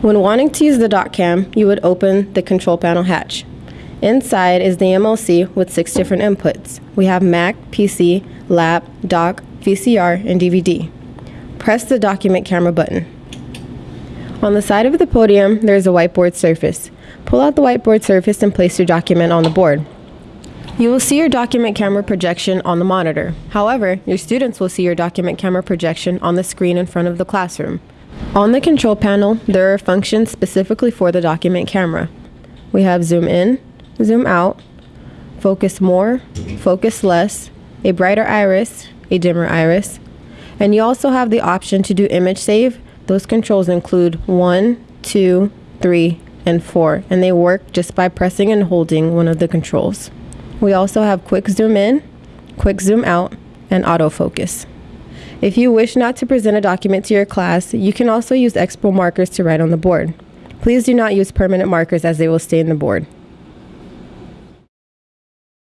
When wanting to use the DocCam, you would open the control panel hatch. Inside is the MLC with six different inputs. We have Mac, PC, Lap, Doc, VCR, and DVD. Press the document camera button. On the side of the podium, there is a whiteboard surface. Pull out the whiteboard surface and place your document on the board. You will see your document camera projection on the monitor. However, your students will see your document camera projection on the screen in front of the classroom. On the control panel, there are functions specifically for the document camera. We have zoom in, zoom out, focus more, focus less, a brighter iris, a dimmer iris, and you also have the option to do image save. Those controls include 1, 2, 3, and 4, and they work just by pressing and holding one of the controls. We also have quick zoom in, quick zoom out, and autofocus. If you wish not to present a document to your class, you can also use expo markers to write on the board. Please do not use permanent markers as they will stay in the board.